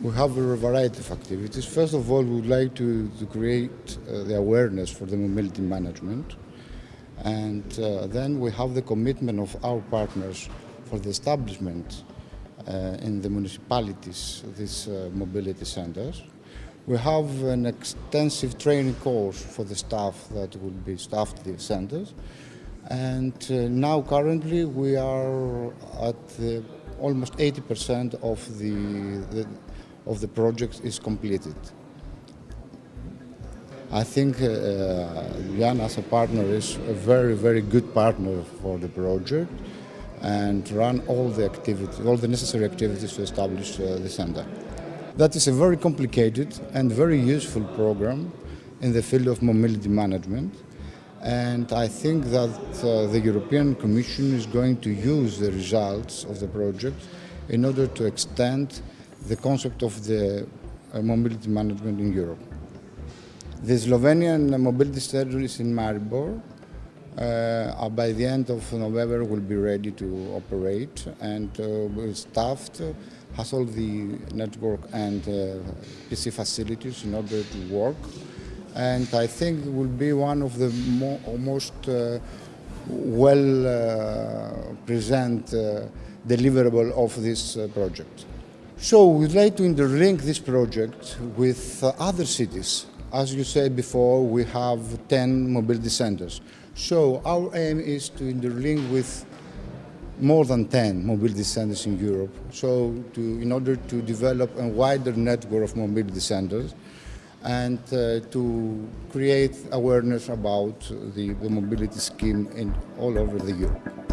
We have a variety of activities. First of all, we would like to, to create uh, the awareness for the mobility management. And uh, then we have the commitment of our partners for the establishment uh, in the municipalities these uh, mobility centers. We have an extensive training course for the staff that will be staffed the centers. And uh, now currently we are at the, almost 80% of the, the, of the project is completed. I think uh, Jan as a partner is a very, very good partner for the project and run all the activities, all the necessary activities to establish uh, the center. That is a very complicated and very useful program in the field of mobility management. And I think that uh, the European Commission is going to use the results of the project in order to extend the concept of the uh, mobility management in Europe. The Slovenian mobility is in Maribor. Uh, by the end of November will be ready to operate and uh, staffed, has all the network and uh, PC facilities in order to work. And I think it will be one of the mo most uh, well uh, present uh, deliverable of this project. So we'd like to interlink this project with other cities as you said before, we have 10 mobility centers. So our aim is to interlink with more than 10 mobility centers in Europe. So to, in order to develop a wider network of mobility centers and uh, to create awareness about the, the mobility scheme in all over the Europe.